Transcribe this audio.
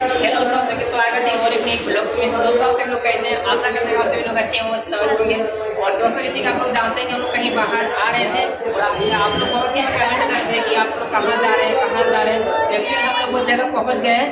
Hello दोस्तों, सभी स्वागत है और एक ब्लॉग में। तो दोस्तों सब लोग कैसे हैं? आशा करते हैं सभी लोग अच्छे और स्वस्थ होंगे। और दोस्तों किसी का आप लोग जानते हैं कि हम लोग कहीं बाहर आ रहे थे और आप लोग बहुत ही हमें कमेंट करते हैं कि आप लोग कहाँ जा रहे हैं, कहाँ जा रहे हैं। एक्चुअली हम लोग वो जगह पहुँच गए हैं।